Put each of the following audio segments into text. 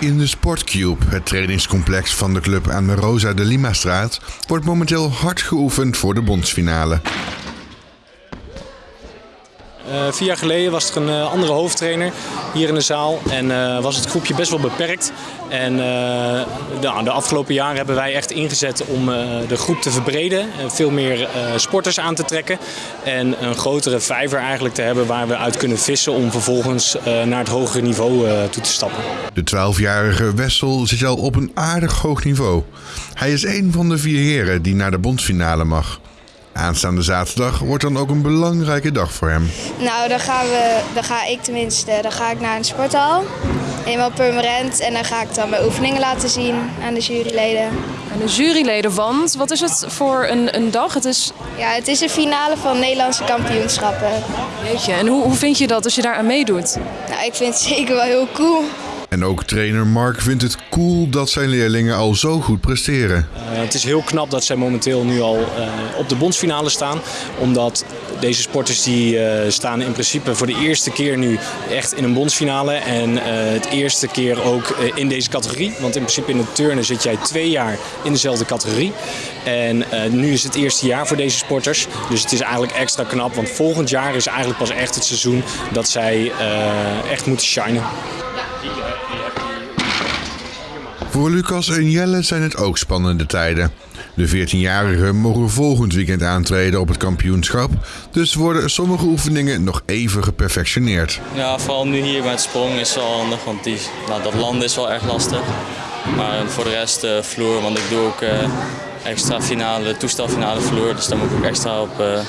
In de Sportcube, het trainingscomplex van de club aan de Rosa de Lima straat, wordt momenteel hard geoefend voor de bondsfinale. Uh, vier jaar geleden was er een uh, andere hoofdtrainer hier in de zaal en uh, was het groepje best wel beperkt. En de, de, afgelopen jaren hebben wij echt ingezet om de groep te verbreden, veel meer sporters aan te trekken en een grotere vijver eigenlijk te hebben waar we uit kunnen vissen om vervolgens naar het hogere niveau toe te stappen. De 12-jarige Wessel zit al op een aardig hoog niveau. Hij is een van de vier heren die naar de bondsfinale mag. Aanstaande zaterdag wordt dan ook een belangrijke dag voor hem. Nou, dan, gaan we, dan ga ik tenminste dan ga ik naar een sporthal. Eenmaal permanent. En dan ga ik dan mijn oefeningen laten zien aan de juryleden. Aan de juryleden, want wat is het voor een, een dag? Het is... Ja, het is een finale van Nederlandse kampioenschappen. Jeetje, en hoe, hoe vind je dat als je daar aan meedoet? Nou, ik vind het zeker wel heel cool. En ook trainer Mark vindt het cool dat zijn leerlingen al zo goed presteren. Uh, het is heel knap dat zij momenteel nu al uh, op de bondsfinale staan. Omdat deze sporters die uh, staan in principe voor de eerste keer nu echt in een bondsfinale. En het eerste keer ook in deze categorie. Want in principe in het turnen zit jij twee jaar in dezelfde categorie. En nu is het eerste jaar voor deze sporters. Dus het is eigenlijk extra knap. Want volgend jaar is eigenlijk pas echt het seizoen dat zij echt moeten shinen. Voor Lucas en Jelle zijn het ook spannende tijden. De 14-jarigen mogen volgend weekend aantreden op het kampioenschap, dus worden sommige oefeningen nog even geperfectioneerd. Ja, vooral nu hier met sprong is wel handig, want die, nou, dat landen is wel erg lastig. Maar voor de rest uh, vloer, want ik doe ook uh, extra finale, toestelfinale vloer, dus daar moet ik ook extra op uh,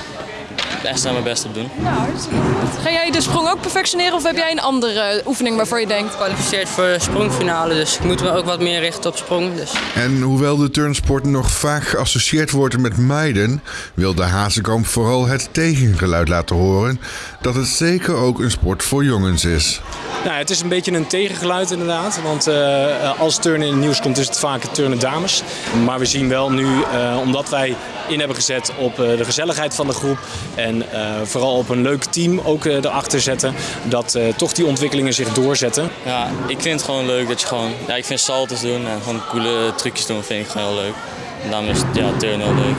extra mijn best op doen. Ja, hartstikke goed. Ga jij de sprong ook perfectioneren of heb jij een andere oefening waarvoor je denkt? Gekwalificeerd voor de sprongfinale, dus ik moet me ook wat meer richten op sprong. Dus. En hoewel de turnsport nog vaak geassocieerd wordt met meiden, wil de Hazekamp vooral het tegengeluid laten horen dat het zeker ook een sport voor jongens is. Nou, het is een beetje een tegengeluid inderdaad. Want uh, als turnen in het nieuws komt is het vaak turnen dames. Maar we zien wel nu, uh, omdat wij in hebben gezet op uh, de gezelligheid van de groep. En vooral op een leuk team ook erachter zetten. Dat toch die ontwikkelingen zich doorzetten. Ja, ik vind het gewoon leuk dat je gewoon... Ja, ik vind saltos doen en gewoon coole trucjes doen vind ik gewoon heel leuk. En daarom is ja, turnen heel leuk.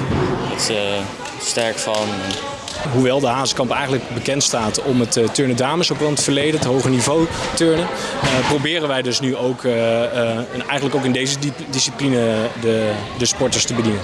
Het is sterk van hoewel de Hazenkamp eigenlijk bekend staat om het uh, turnen dames, ook wel het verleden, het hoge niveau turnen, uh, proberen wij dus nu ook uh, eigenlijk ook in deze discipline de, de sporters te bedienen.